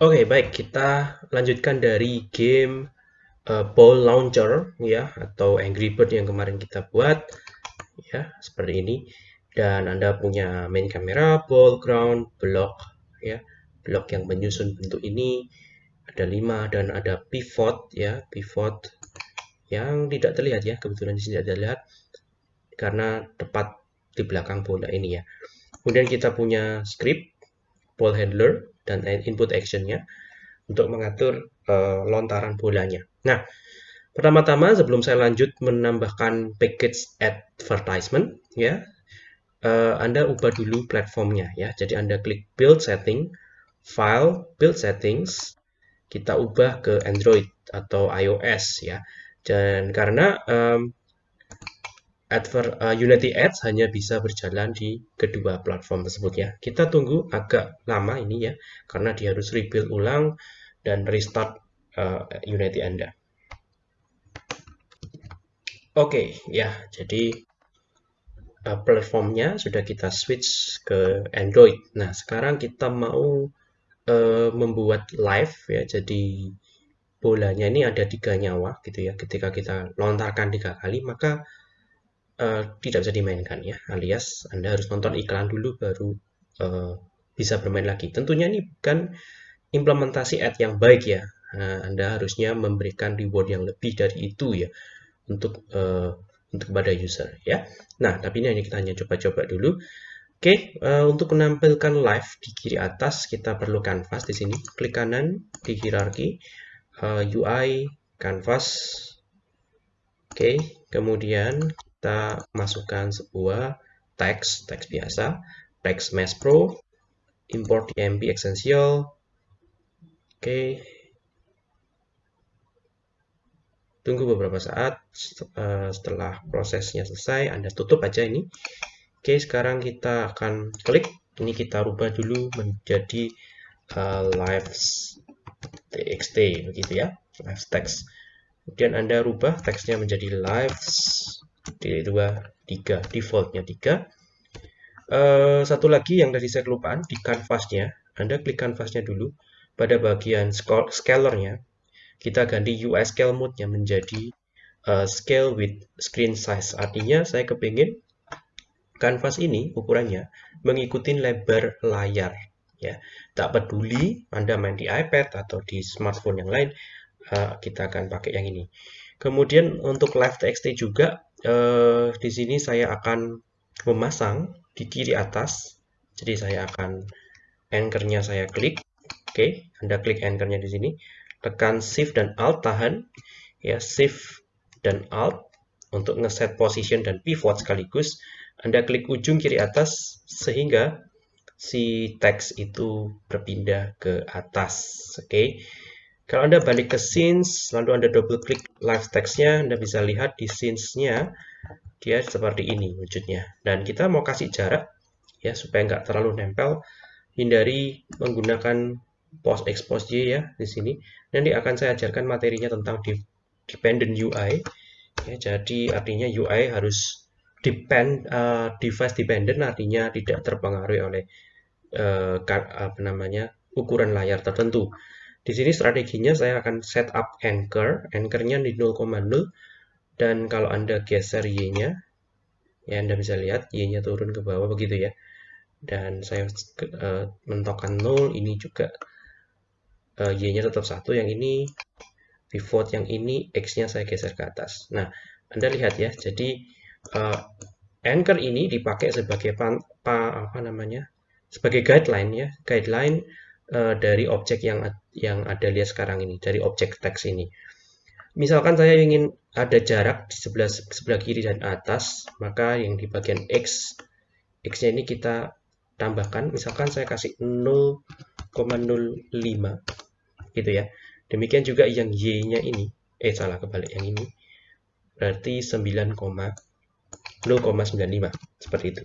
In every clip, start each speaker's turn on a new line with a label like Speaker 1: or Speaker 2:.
Speaker 1: Oke, baik. Kita lanjutkan dari game uh, Ball Launcher ya atau Angry Bird yang kemarin kita buat ya seperti ini. Dan Anda punya main kamera, ball, ground, block ya. Block yang menyusun bentuk ini ada 5 dan ada pivot ya, pivot yang tidak terlihat ya. Kebetulan di sini tidak terlihat karena tepat di belakang bola ini ya. Kemudian kita punya script ball handler dan input actionnya untuk mengatur uh, lontaran bolanya. Nah, pertama-tama sebelum saya lanjut menambahkan package advertisement, ya, uh, Anda ubah dulu platformnya, ya. Jadi Anda klik build setting, file, build settings, kita ubah ke Android atau iOS, ya. Dan karena um, Adver, uh, Unity Ads hanya bisa berjalan di kedua platform tersebut ya. Kita tunggu agak lama ini ya, karena dia harus rebuild ulang dan restart uh, Unity Anda. Oke, okay, ya, jadi uh, platformnya sudah kita switch ke Android. Nah, sekarang kita mau uh, membuat live ya, jadi bolanya ini ada tiga nyawa gitu ya. Ketika kita lontarkan tiga kali, maka uh, tidak bisa dimainkan ya alias Anda harus nonton iklan dulu baru uh, bisa bermain lagi tentunya ini bukan implementasi ad yang baik ya uh, Anda harusnya memberikan reward yang lebih dari itu ya untuk uh, untuk kepada user ya nah tapi ini hanya kita hanya coba-coba dulu Oke, uh, untuk menampilkan live di kiri atas kita perlu canvas di sini. Klik kanan di hierarki uh, UI canvas. Oke, kemudian kita masukkan sebuah teks, teks biasa, teks Mesh Pro, import DMP Essential, oke, tunggu beberapa saat eh, setelah prosesnya selesai, Anda tutup aja ini. Oke, sekarang kita akan klik, ini kita rubah dulu menjadi uh, live txt begitu ya, live text. Kemudian Anda rubah teksnya menjadi live 2, 3, defaultnya 3. Uh, eh, satu lagi yang tadi saya kelupaan, di canvasnya Anda klik canvasnya dulu, pada bagian scalernya, kita ganti UI scale mode-nya menjadi uh, scale with screen size. Artinya saya kepingin canvas ini ukurannya mengikuti lebar layar. Ya, tak peduli Anda main di iPad atau di smartphone yang lain, eh, kita akan pakai yang ini. Kemudian untuk live text juga eh, di sini saya akan memasang di kiri atas. Jadi saya akan anchornya saya klik. Oke, Anda klik anchornya di sini. Tekan Shift dan Alt tahan. Ya, Shift dan Alt untuk ngeset position dan pivot sekaligus. Anda klik ujung kiri atas sehingga si teks itu berpindah ke atas. Oke. Kalau Anda balik ke scenes, lalu Anda double klik live text-nya, Anda bisa lihat di scenes-nya dia seperti ini wujudnya. Dan kita mau kasih jarak ya supaya nggak terlalu nempel. Hindari menggunakan post expose ya di sini. Nanti akan saya ajarkan materinya tentang dependent UI. Ya, jadi artinya UI harus depend uh, device dependent artinya tidak terpengaruhi oleh uh, apa namanya ukuran layar tertentu. Di sini strateginya saya akan set up anchor, anchornya di 0,0 dan kalau Anda geser Y-nya, ya Anda bisa lihat Y-nya turun ke bawah begitu ya. Dan saya uh, mentokkan 0, ini juga uh, Y-nya tetap satu, yang ini pivot yang ini X-nya saya geser ke atas. Nah, Anda lihat ya, jadi uh, anchor ini dipakai sebagai pan, pa, apa namanya? sebagai guideline ya, guideline uh, dari objek yang yang ada lihat sekarang ini, dari objek teks ini. Misalkan saya ingin ada jarak di sebelah sebelah kiri dan atas, maka yang di bagian X, X-nya ini kita tambahkan, misalkan saya kasih 0,05 gitu ya. Demikian juga yang Y-nya ini, eh salah kebalik yang ini, berarti 9, 0,95 seperti itu.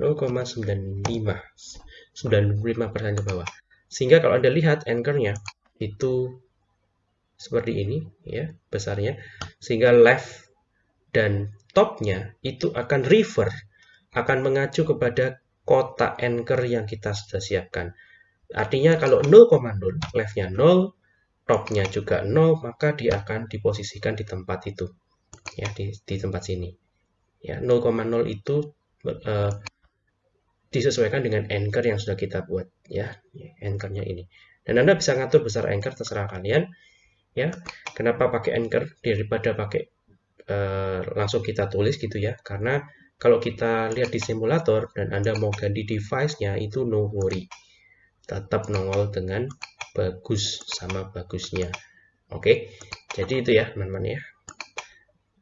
Speaker 1: 0,95 95 persen ke bawah. Sehingga kalau Anda lihat anchor-nya itu seperti ini ya besarnya sehingga left dan topnya itu akan refer akan mengacu kepada kotak anchor yang kita sudah siapkan Artinya kalau 0,0, leftnya 0, topnya juga 0, maka dia akan diposisikan di tempat itu. Ya, di, di tempat sini. Ya, 0,0 itu uh, disesuaikan dengan anchor yang sudah kita buat. Ya, anchornya ini. Dan Anda bisa ngatur besar anchor, terserah kalian. Ya, kenapa pakai anchor daripada pakai uh, langsung kita tulis gitu ya. Karena kalau kita lihat di simulator dan Anda mau ganti device-nya, itu no worry. Tetap nongol dengan bagus sama bagusnya. Oke, jadi itu ya teman-teman ya.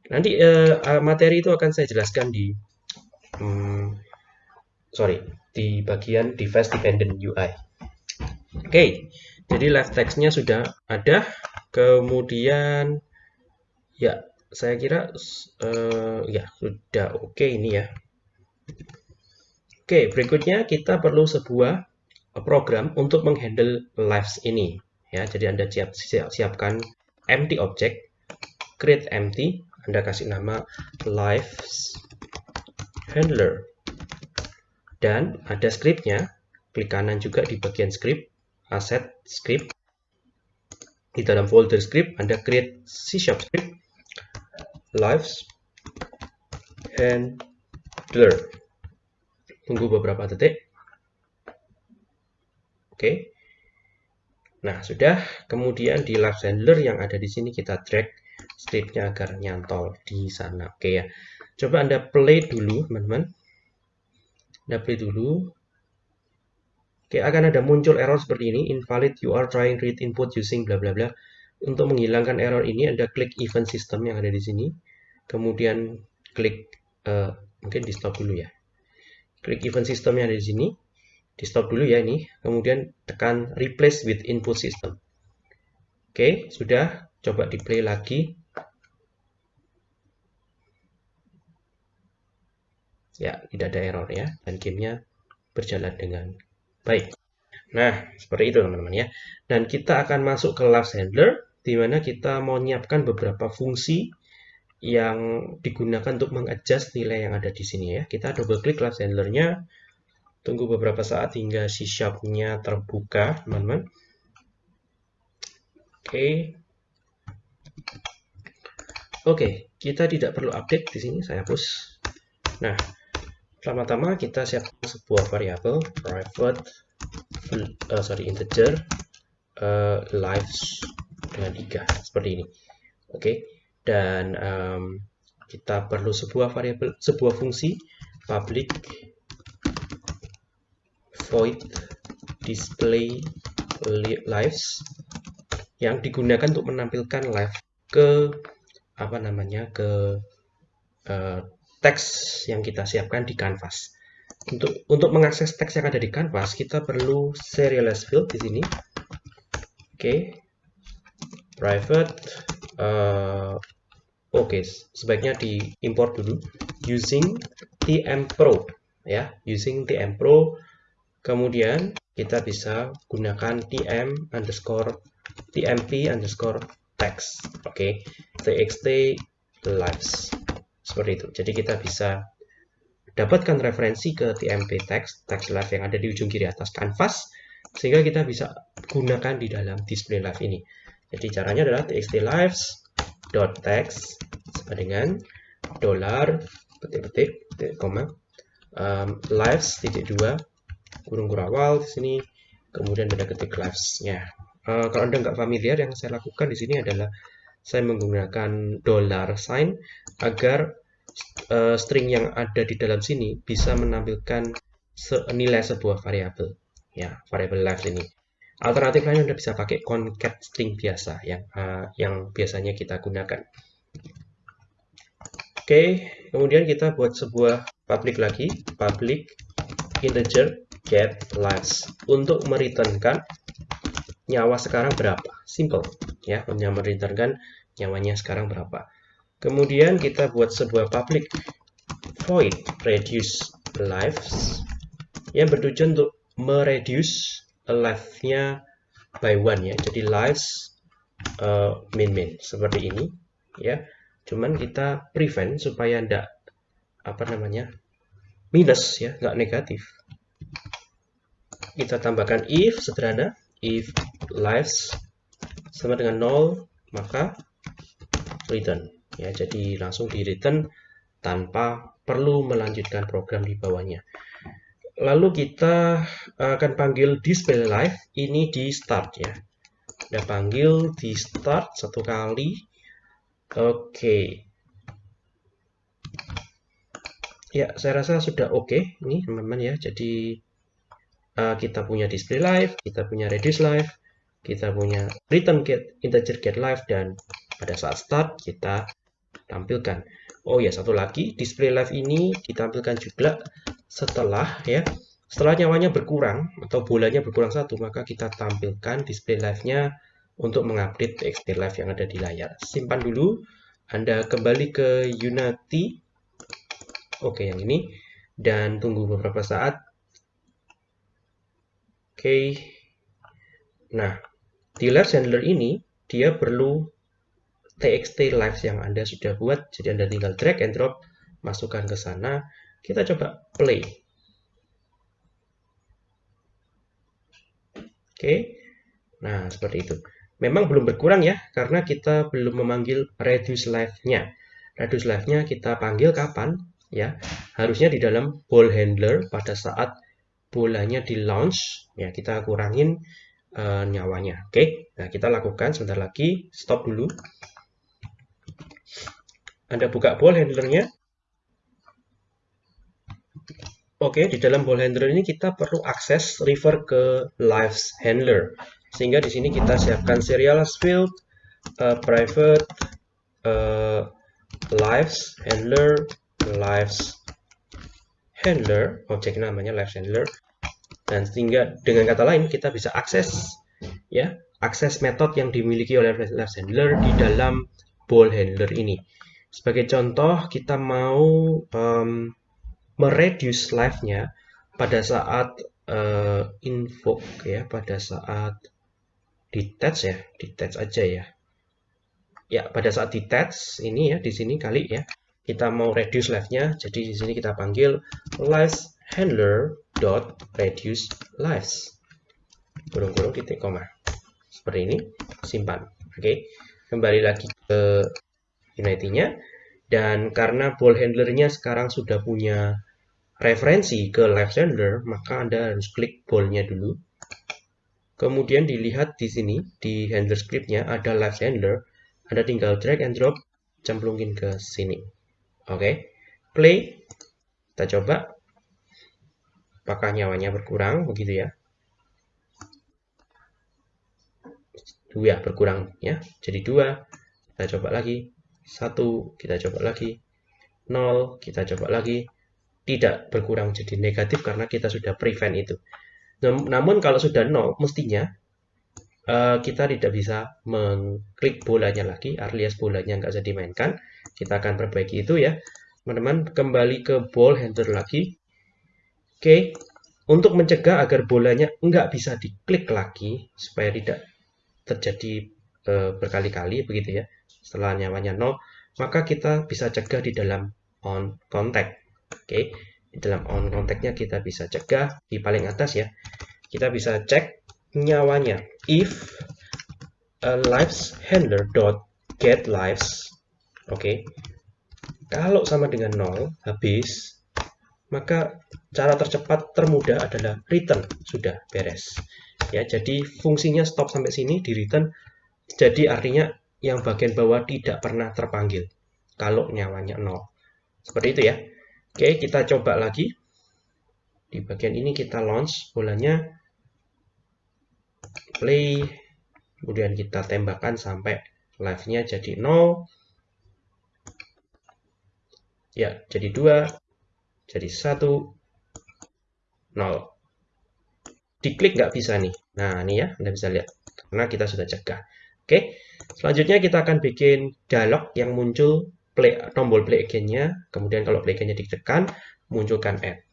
Speaker 1: Nanti uh, materi itu akan saya jelaskan di, um, sorry, di bagian device dependent UI. Oke, jadi live text-nya sudah ada. Kemudian, ya saya kira uh, ya sudah oke okay ini ya. Oke, okay, berikutnya kita perlu sebuah program untuk menghandle lives ini. Ya, jadi Anda siap, siap, siapkan empty object, create empty, Anda kasih nama lives handler. Dan ada scriptnya, klik kanan juga di bagian script, asset script. Di dalam folder script, Anda create C Sharp script, lives handler. Tunggu beberapa detik. Oke. Nah, sudah. Kemudian di live handler yang ada di sini kita drag scriptnya agar nyantol di sana. Oke ya. Coba Anda play dulu, teman-teman. Play dulu. Oke, akan ada muncul error seperti ini. Invalid, you are trying read input using bla bla bla. Untuk menghilangkan error ini, Anda klik event system yang ada di sini. Kemudian klik, uh, mungkin di stop dulu ya. Klik event system yang ada di sini. Di stop dulu ya ini. Kemudian tekan replace with input system. Oke, sudah. Coba di play lagi. Ya, tidak ada error ya. Dan gamenya berjalan dengan baik. Nah, seperti itu teman-teman ya. Dan kita akan masuk ke Last Handler di mana kita mau menyiapkan beberapa fungsi yang digunakan untuk mengadjust nilai yang ada di sini ya. Kita double klik class handlernya, tunggu beberapa saat hingga C sharp-nya terbuka, teman-teman. Oke. Oke, kita tidak perlu update di sini, saya hapus. Nah, pertama-tama kita siapkan sebuah variabel private uh, sorry integer uh, lives dengan 3 seperti ini oke okay. dan um, kita perlu sebuah variabel sebuah fungsi public void display lives yang digunakan untuk menampilkan live ke apa namanya ke uh, teks yang kita siapkan di canvas. Untuk untuk mengakses teks yang ada di canvas kita perlu serialize field di sini. Oke. Okay private uh, oke okay, sebaiknya diimport dulu. Using tm pro ya. Using tm pro. Kemudian kita bisa gunakan tm underscore tmp underscore text. Oke. Okay. txt lives seperti itu jadi kita bisa dapatkan referensi ke tmp text text live yang ada di ujung kiri atas canvas sehingga kita bisa gunakan di dalam display live ini jadi caranya adalah txt lives dot text sama dengan dolar petik-petik koma um, lives titik dua kurung kurawal di sini kemudian beda ketik lives-nya. Uh, kalau anda nggak familiar yang saya lakukan di sini adalah saya menggunakan dollar sign agar uh, string yang ada di dalam sini bisa menampilkan nilai sebuah variabel ya variabel lives ini Alternatif lain Anda bisa pakai concat string biasa yang uh, yang biasanya kita gunakan. Oke, kemudian kita buat sebuah public lagi, public integer get last untuk mereturnkan nyawa sekarang berapa. Simple ya, mereturnkan nyawanya sekarang berapa. Kemudian kita buat sebuah public void reduce lives yang bertujuan untuk mereduce alive-nya by one ya. Jadi lives uh, min min seperti ini ya. Cuman kita prevent supaya ndak apa namanya minus ya, nggak negatif. kita tambahkan if sederhana if lives sama dengan 0 maka return ya jadi langsung di return tanpa perlu melanjutkan program di bawahnya lalu kita akan panggil display live ini di start ya kita panggil di start satu kali oke okay. ya saya rasa sudah oke okay. ini teman-teman ya jadi uh, kita punya display live kita punya reduce live kita punya return get integer get live dan pada saat start kita tampilkan. Oh ya satu lagi display live ini ditampilkan juga setelah ya setelah nyawanya berkurang atau bolanya berkurang satu maka kita tampilkan display live-nya untuk mengupdate TXT live yang ada di layar. Simpan dulu. Anda kembali ke Unity. Oke yang ini. Dan tunggu beberapa saat. Oke. Nah di live handler ini dia perlu txt live yang anda sudah buat jadi anda tinggal drag and drop masukkan ke sana. Kita coba play. Oke. Nah seperti itu. Memang belum berkurang ya karena kita belum memanggil reduce live-nya reduce live-nya kita panggil kapan ya? Harusnya di dalam ball handler pada saat bolanya di launch ya kita kurangin uh, nyawanya. Oke. Nah kita lakukan sebentar lagi. Stop dulu anda buka ball handlernya. Oke di dalam ball handler ini kita perlu akses refer ke lives handler. Sehingga di sini kita siapkan serial field uh, private uh, lives handler lives handler, objek namanya lives handler, dan sehingga dengan kata lain kita bisa akses ya akses metode yang dimiliki oleh lives handler di dalam ball handler ini. Sebagai contoh kita mau um, mereduce live-nya pada saat uh, invoke ya pada saat detach ya detach aja ya ya pada saat detach ini ya di sini kali ya kita mau reduce live-nya, jadi di sini kita panggil lives handler dot reduce lives. Kurung-kurung titik koma. Seperti ini, simpan. Oke, kembali lagi ke Unity-nya. Dan karena ball handlernya sekarang sudah punya referensi ke live handler, maka Anda harus klik ball-nya dulu. Kemudian dilihat di sini, di handler script-nya ada live handler. Anda tinggal drag and drop, cemplungin ke sini. Oke, play. Kita coba. Apakah nyawanya berkurang? Begitu ya. Dua berkurang ya. Jadi dua. Kita coba lagi. Satu. Kita coba lagi. Nol. Kita coba lagi. Tidak berkurang jadi negatif karena kita sudah prevent itu. Namun kalau sudah nol, mestinya uh, kita tidak bisa mengklik bolanya lagi, alias bolanya nggak bisa dimainkan kita akan perbaiki itu ya teman-teman kembali ke ball handler lagi oke untuk mencegah agar bolanya nggak bisa diklik lagi supaya tidak terjadi e, berkali-kali begitu ya setelah nyawanya 0 maka kita bisa cegah di dalam on contact oke di dalam on contactnya kita bisa cegah di paling atas ya kita bisa cek nyawanya if a lives handler dot get lives Oke. Kalau sama dengan 0, habis, maka cara tercepat termudah adalah return. Sudah beres. Ya, jadi fungsinya stop sampai sini di return. Jadi artinya yang bagian bawah tidak pernah terpanggil kalau nyawanya 0. Seperti itu ya. Oke, kita coba lagi. Di bagian ini kita launch bolanya play kemudian kita tembakkan sampai live-nya jadi 0 Ya, jadi 2, jadi 1, 0. Diklik nggak bisa nih. Nah, ini ya, Anda bisa lihat. Karena kita sudah cegah. Oke, selanjutnya kita akan bikin dialog yang muncul play, tombol play again-nya. Kemudian kalau play again-nya ditekan, munculkan add.